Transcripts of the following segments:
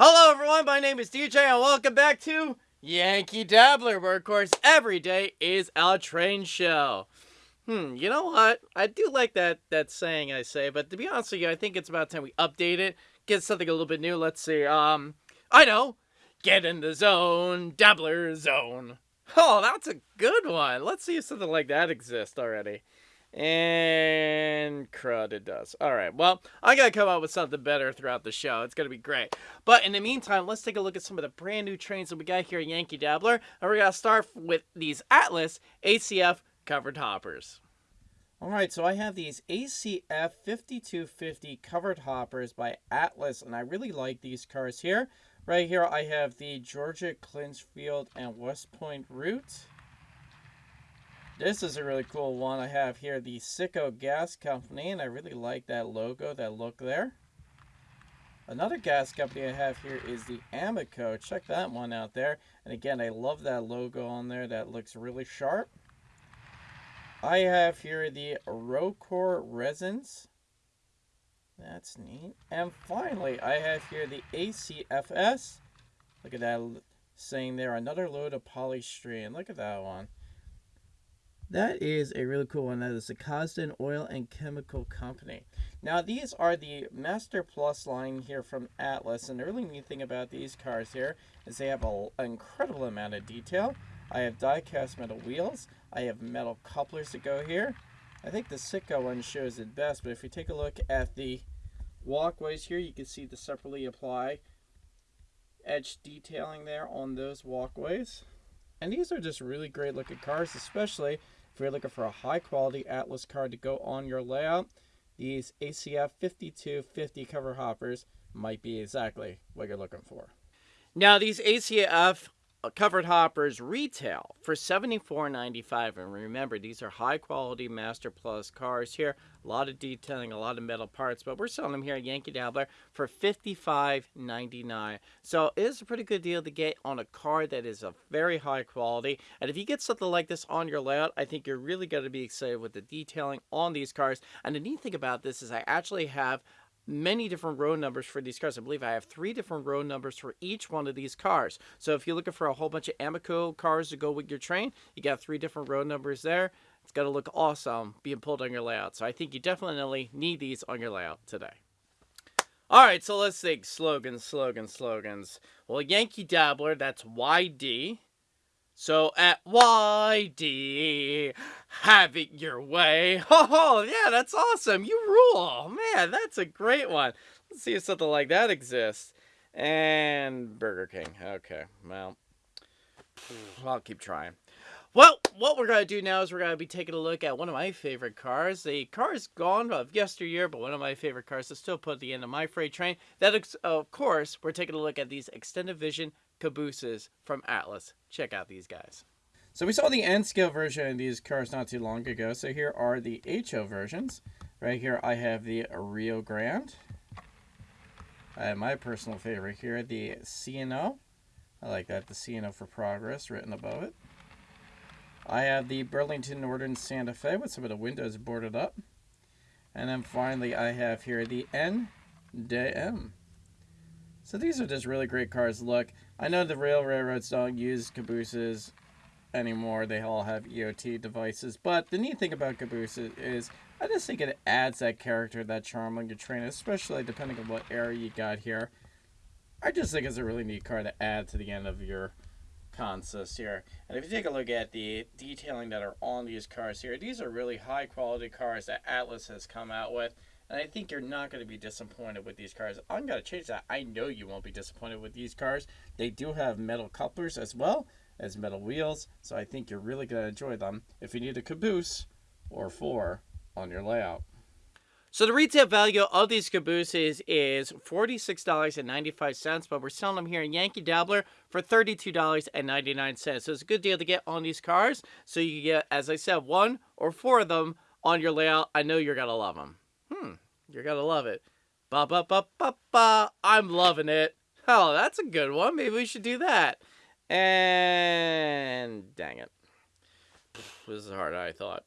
Hello, everyone. My name is DJ, and welcome back to Yankee Dabbler, where, of course, every day is a train show. Hmm, you know what? I do like that that saying I say, but to be honest with you, I think it's about time we update it, get something a little bit new. Let's see. Um, I know. Get in the zone, Dabbler zone. Oh, that's a good one. Let's see if something like that exists already. And crud, it does. All right. Well, I got to come up with something better throughout the show. It's going to be great. But in the meantime, let's take a look at some of the brand new trains that we got here at Yankee Dabbler. And we're going to start with these Atlas ACF covered hoppers. All right, so I have these ACF 5250 covered hoppers by Atlas, and I really like these cars here. Right here, I have the Georgia Clinchfield and West Point route. This is a really cool one. I have here the Citgo Gas Company, and I really like that logo, that look there. Another gas company I have here is the Amoco. Check that one out there. And again, I love that logo on there. That looks really sharp. I have here the Rocor Resins. That's neat. And finally, I have here the ACFS. Look at that saying there, another load of polystyrene. Look at that one. That is a really cool one. That is the Cosden Oil and Chemical Company. Now, these are the Master Plus line here from Atlas. And the really neat thing about these cars here is they have an incredible amount of detail. I have die-cast metal wheels. I have metal couplers that go here. I think the Citgo one shows it best, but if you take a look at the walkways here, you can see the separately apply edge detailing there on those walkways. And these are just really great looking cars, especially if you're looking for a high quality Atlas card to go on your layout, these ACF 5250 cover hoppers might be exactly what you're looking for. Now, these ACF Uh, covered hoppers retail for $74.95 and remember these are high quality master plus cars here. A lot of detailing a lot of metal parts but we're selling them here at yankee dabbler for $55.99 so it is a pretty good deal to get on a car that is of very high quality. And if you get something like this on your layout i think you're really going to be excited with the detailing on these cars. And the neat thing about this is i actually have many different row numbers for these cars. I believe I have three different row numbers for each one of these cars. So if you're looking for a whole bunch of Amoco cars to go with your train, you got three different row numbers there. It's going to look awesome being pulled on your layout. So I think you definitely need these on your layout today. All right, so let's think slogans, slogans, slogans. Well, Yankee Dabbler, that's YD. So at YD, have it your way. Oh, yeah, that's awesome. You rule. Man, that's a great one. Let's see if something like that exists. And Burger King. Okay, well, I'll keep trying. Well, what we're going to do now is we're going to be taking a look at one of my favorite cars. The car is gone of yesteryear, but one of my favorite cars is still put at the end of my freight train. That, of course, we're taking a look at these extended vision cabooses from Atlas. Check out these guys. So we saw the N scale version of these cars not too long ago. So here are the HO versions. Right here I have the Rio Grande. I have my personal favorite here, the CNO. I like that, the CNO for progress written above it. I have the Burlington Northern Santa Fe with some of the windows boarded up. And then finally I have here the NDM. So these are just really great cars. Look, I know the rail railroads don't use cabooses anymore. They all have EOT devices. But the neat thing about cabooses is I just think it adds that character, that charm on your train, especially depending on what area you got here. I just think it's a really neat car to add to the end of your consist here. And if you take a look at the detailing that are on these cars here, these are really high quality cars that Atlas has come out with. And I think you're not going to be disappointed with these cars. I'm going to change that. I know you won't be disappointed with these cars. They do have metal couplers as well as metal wheels. So I think you're really going to enjoy them if you need a caboose or four on your layout. So the retail value of these cabooses is $46.95, but we're selling them here in Yankee Dabbler for $32.99. So it's a good deal to get on these cars. So you get, as I said, one or four of them on your layout. I know you're going to love them. You're gonna love it. Ba ba ba ba ba. I'm loving it. Oh, that's a good one. Maybe we should do that. And dang it, this is harder than I thought.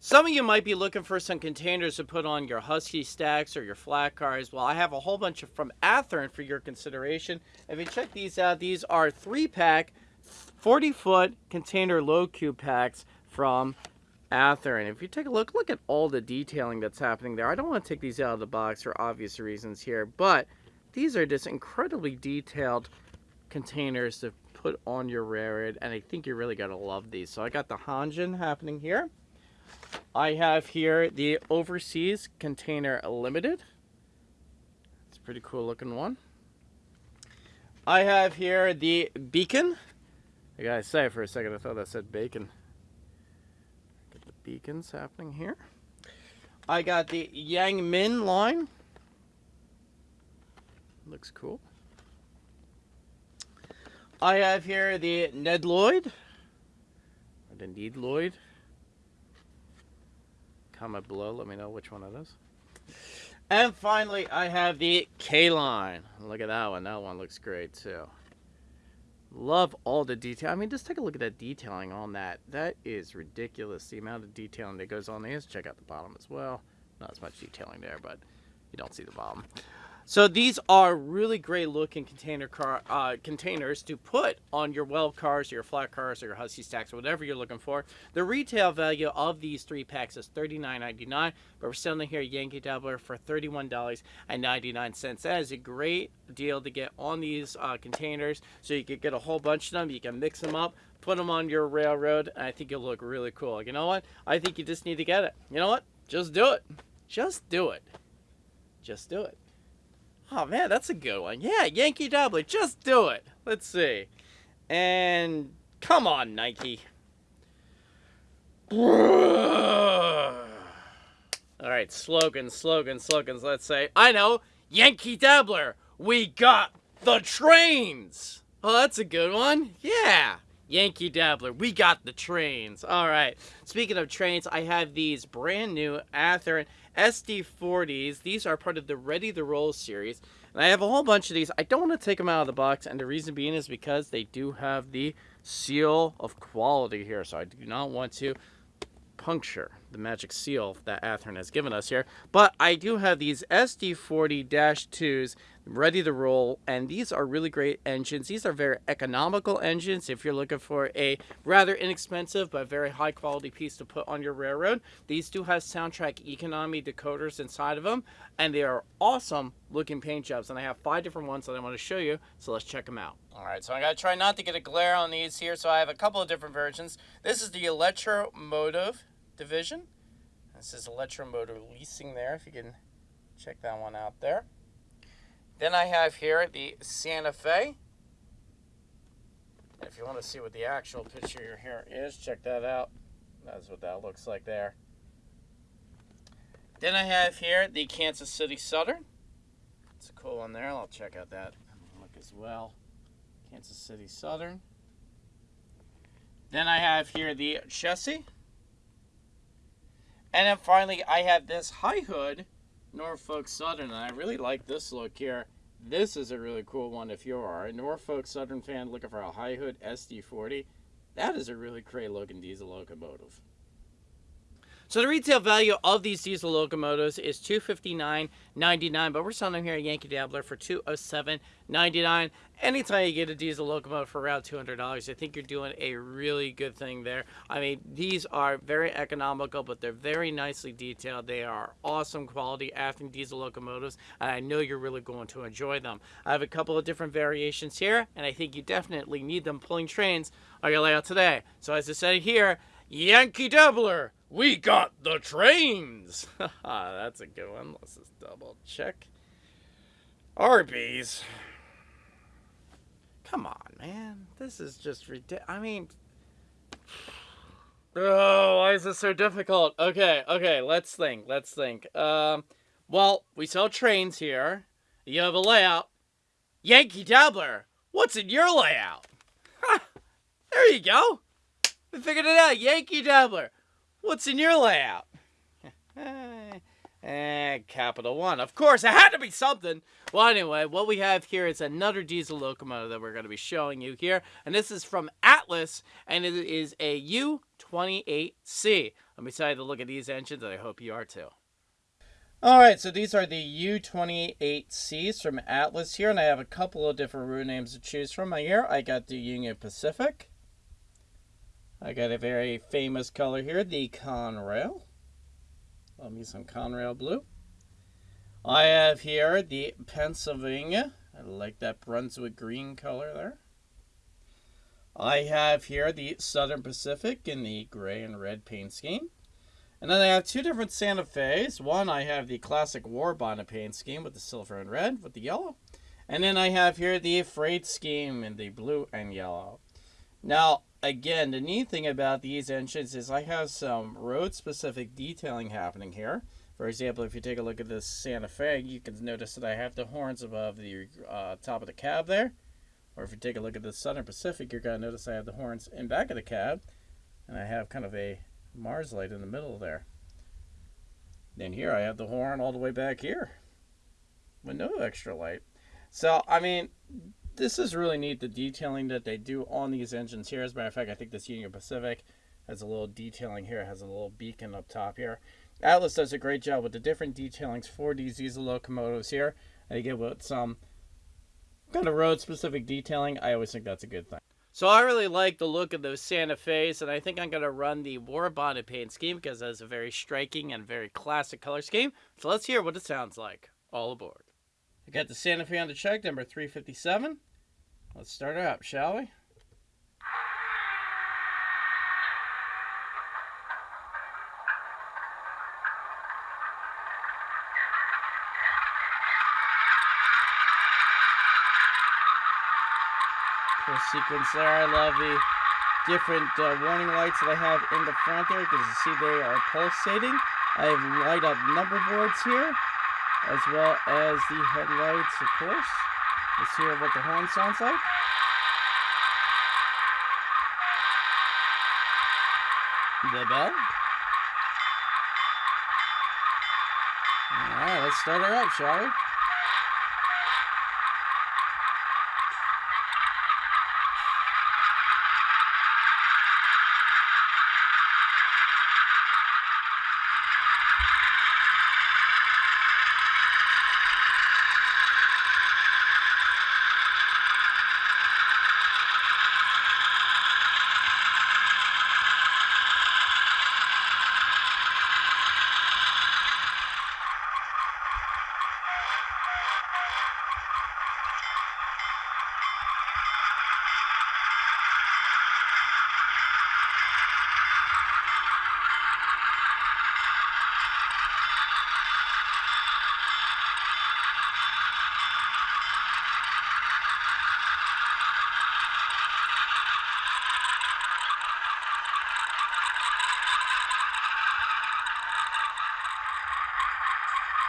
Some of you might be looking for some containers to put on your Husky stacks or your flat cars. Well, I have a whole bunch of from Athearn for your consideration. If you check these out, these are three pack, 40 foot container low cube packs from Athearn. If you take a look, look at all the detailing that's happening there. I don't want to take these out of the box for obvious reasons here, but these are just incredibly detailed containers to put on your railroad, and I think you're really going to love these. So I got the Hanjin happening here. I have here the Overseas Container Limited. It's a pretty cool looking one. I have here the Beacon. I gotta say for a second, I thought that said bacon. Beacons happening here. I got the Yang Ming line. Looks cool. I have here the Ned Lloyd. Or the Need Lloyd. Comment below, let me know which one it is. And finally, I have the K-Line. Look at that one. That one looks great, too. Love all the detail. I mean, just take a look at that detailing on that. That is ridiculous, the amount of detailing that goes on there. Check out the bottom as well. Not as much detailing there, but you don't see the bottom. So these are really great looking container car uh, containers to put on your well cars, your flat cars, or your Husky stacks, or whatever you're looking for. The retail value of these three packs is $39.99, but we're selling here at Yankee Dabbler for $31.99. That is a great deal to get on these uh, containers, so you can get a whole bunch of them. You can mix them up, put them on your railroad, and I think you'll look really cool. You know what? I think you just need to get it. You know what? Just do it. Just do it. Just do it. Oh man, that's a good one. Yeah, Yankee Dabbler, just do it. Let's see. And come on, Nike. All right, slogans, slogans, slogans. Let's say, I know, Yankee Dabbler, we got the trains. Oh, that's a good one. Yeah. Yankee Dabbler, we got the trains. All right. Speaking of trains, I have these brand new Athearn SD40s. These are part of the Ready to Roll series. And I have a whole bunch of these. I don't want to take them out of the box, and the reason being is because they do have the seal of quality here. So I do not want to puncture the magic seal that Athearn has given us here. But I do have these SD40-2s ready to roll, and these are really great engines. These are very economical engines if you're looking for a rather inexpensive but very high quality piece to put on your railroad. These do have SoundTraxx Econami decoders inside of them, and they are awesome looking paint jobs. And I have five different ones that I want to show you, so let's check them out. All right, so I gotta try not to get a glare on these here, so I have a couple of different versions. This is the Electromotive division. This is Electromotive Leasing there, if you can check that one out there. Then I have here the Santa Fe. If you want to see what the actual picture here is, check that out. That's what that looks like there. Then I have here the Kansas City Southern. It's a cool one there. I'll check out that look as well. Kansas City Southern. Then I have here the Chessie. And then finally, I have this high hood Norfolk Southern, and I really like this look here. This is a really cool one if you are a Norfolk Southern fan looking for a high hood SD40. That is a really great looking diesel locomotive. So the retail value of these diesel locomotives is $259.99, but we're selling them here at Yankee Dabbler for $207.99. Anytime you get a diesel locomotive for around $200, I think you're doing a really good thing there. I mean, these are very economical, but they're very nicely detailed. They are awesome quality Athearn diesel locomotives, and I know you're really going to enjoy them. I have a couple of different variations here, and I think you definitely need them pulling trains on your layout today. So as I said here, Yankee Dabbler we got the trains! That's a good one. Let's just double check. Arby's. Come on, man. This is just ridiculous. I mean... Oh, why is this so difficult? Okay, okay, let's think, let's think. Um, well, we sell trains here. You have a layout. Yankee Dabbler, what's in your layout? there you go. We figured it out. Yankee Dabbler. What's in your layout? eh, Capital One. Of course, it had to be something. Well, anyway, what we have here is another diesel locomotive that we're going to be showing you here. And this is from Atlas, and it is a U28C. I'm excited to look at these engines, and I hope you are too. All right, so these are the U28Cs from Atlas here, and I have a couple of different route names to choose from. Here, I got the Union Pacific. I got a very famous color here, the Conrail. Love me some Conrail blue. I have here the Pennsylvania. I like that Brunswick green color there. I have here the Southern Pacific in the gray and red paint scheme. And then I have two different Santa Fe's. One, I have the classic war bonnet paint scheme with the silver and red with the yellow. And then I have here the freight scheme in the blue and yellow. Now, again, the neat thing about these engines is I have some road-specific detailing happening here. For example, if you take a look at this Santa Fe, you can notice that I have the horns above the uh, top of the cab there. Or if you take a look at the Southern Pacific, you're going to notice I have the horns in back of the cab. And I have kind of a Mars light in the middle there. Then here I have the horn all the way back here with no extra light. So, I mean, this is really neat, the detailing that they do on these engines here. As a matter of fact, I think this Union Pacific has a little detailing here. It has a little beacon up top here. Atlas does a great job with the different detailings for these diesel locomotives here. They get with some kind of road-specific detailing. I always think that's a good thing. So I really like the look of those Santa Fe's, and I think I'm going to run the War Bonnet paint scheme because that's a very striking and very classic color scheme. So let's hear what it sounds like. All aboard. I got the Santa Fe on the check, number 357. Let's start her up, shall we? Cool sequence there. I love the different uh, warning lights that I have in the front there because you see they are pulsating. I have light up number boards here as well as the headlights, of course. Let's hear what the horn sounds like. The bell. Alright, let's start her up, shall we?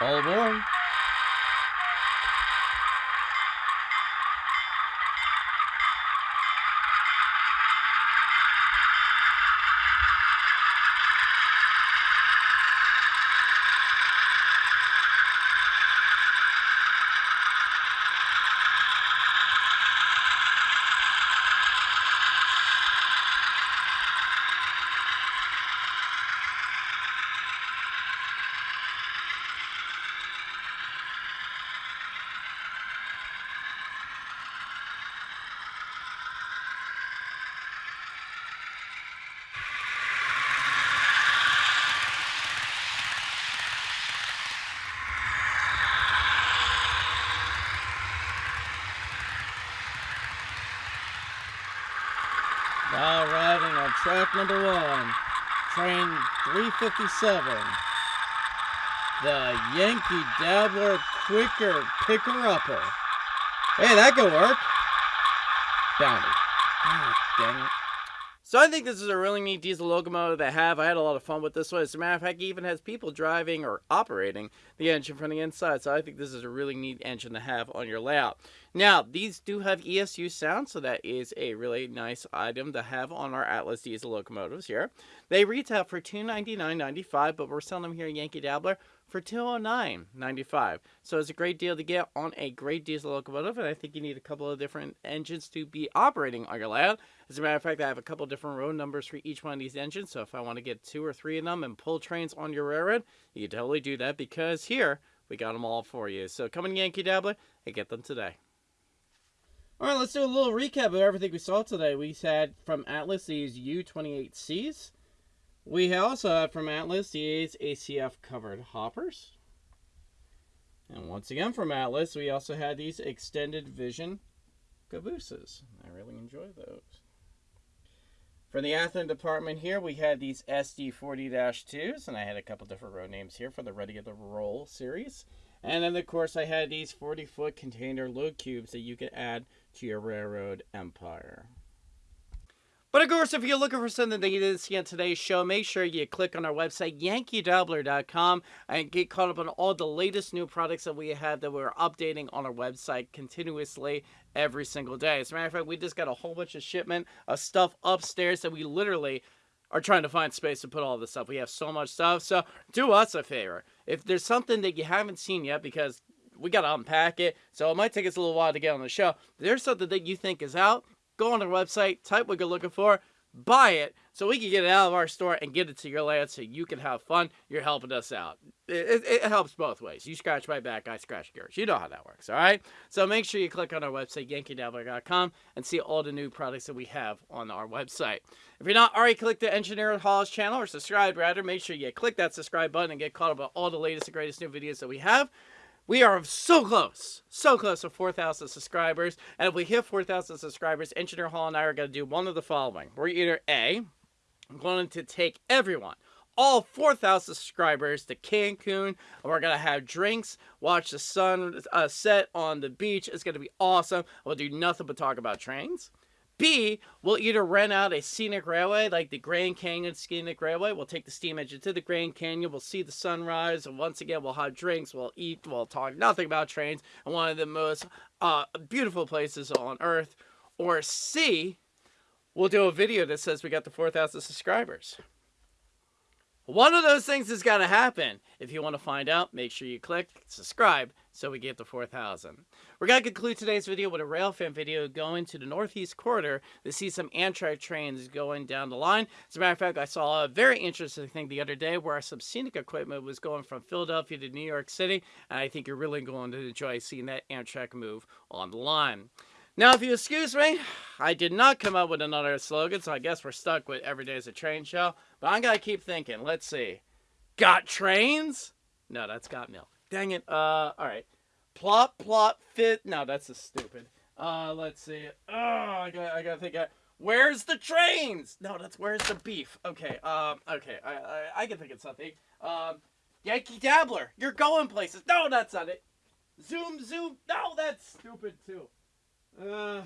All aboard. Now arriving on track number one, train 357. The Yankee Dabbler Quicker Picker Upper. Hey, that could work. Bounty. God dang it. So I think this is a really neat diesel locomotive to have. I had a lot of fun with this one. As a matter of fact, it even has people driving or operating the engine from the inside. So I think this is a really neat engine to have on your layout. Now, these do have ESU sound, so that is a really nice item to have on our Atlas diesel locomotives here. They retail for $299.95, but we're selling them here at Yankee Dabbler for $209.95. So it's a great deal to get on a great diesel locomotive, and I think you need a couple of different engines to be operating on your layout. As a matter of fact, I have a couple different road numbers for each one of these engines, so if I want to get two or three of them and pull trains on your railroad, you can totally do that because here we got them all for you. So come in Yankee Dabbler and get them today. All right, let's do a little recap of everything we saw today. We had from Atlas these U28Cs. We also had from Atlas these ACF covered hoppers. And once again from Atlas, we also had these extended vision cabooses. I really enjoy those. For the Athearn department here, we had these SD40-2s, and I had a couple different road names here for the Ready to Roll series. And then, of course, I had these 40-foot container load cubes that you could add to your railroad empire. But of course, if you're looking for something that you didn't see on today's show, make sure you click on our website, yankeedabbler.com, and get caught up on all the latest new products that we have that we're updating on our website continuously every single day. As a matter of fact, we just got a whole bunch of shipment of stuff upstairs that we literally are trying to find space to put all this stuff. We have so much stuff. So do us a favor. If there's something that you haven't seen yet, because we got to unpack it, so it might take us a little while to get on the show. There's something that you think is out, go on our website, type what you're looking for, buy it so we can get it out of our store and get it to your land so you can have fun. You're helping us out. It, it, it, helps both ways. You scratch my back, I scratch yours. You know how that works, all right? So make sure you click on our website, yankeedabbler.com, and see all the new products that we have on our website. If you're not already clicked the Engineer Halls channel or subscribe rather, make sure you click that subscribe button and get caught up on all the latest and greatest new videos that we have. We are so close, so close to 4,000 subscribers. And if we hit 4,000 subscribers, Engineer Hall and I are going to do one of the following. We're either A, going to take everyone, all 4,000 subscribers to Cancun. And we're going to have drinks, watch the sun uh, set on the beach. It's going to be awesome. We'll do nothing but talk about trains. B, we'll either rent out a scenic railway like the Grand Canyon Scenic Railway. We'll take the steam engine to the Grand Canyon. We'll see the sunrise. And once again, we'll have drinks. We'll eat. We'll talk nothing about trains. And one of the most uh, beautiful places on earth. Or C, we'll do a video that says we got the 4,000 subscribers. One of those things has got to happen. If you want to find out, make sure you click subscribe so we get to 4,000. We're going to conclude today's video with a railfan video going to the Northeast Corridor to see some Amtrak trains going down the line. As a matter of fact, I saw a very interesting thing the other day where some scenic equipment was going from Philadelphia to New York City, and I think you're really going to enjoy seeing that Amtrak move on the line. Now, if you excuse me, I did not come up with another slogan, so I guess we're stuck with every day is a Train Show. But I'm going to keep thinking. Let's see. Got trains? No, that's got milk. Dang it. Uh, all right. Plot, plot, fit. No, that's a stupid. Uh, let's see. Oh, I got, I got to think. Where's the trains? No, that's where's the beef. Okay. Um. Okay. I, I, I can think of something. Um, Yankee Dabbler. You're going places. No, that's not it. Zoom, zoom. No, that's stupid too. Uh.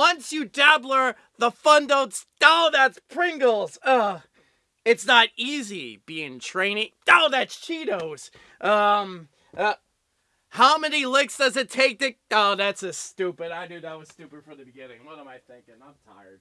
Once you dabbler, the fun don't. Oh, that's Pringles. Ugh. It's not easy being trainee. Oh, that's Cheetos. Um. Uh, how many licks does it take to? Oh, that's a stupid. I knew that was stupid from the beginning. What am I thinking? I'm tired.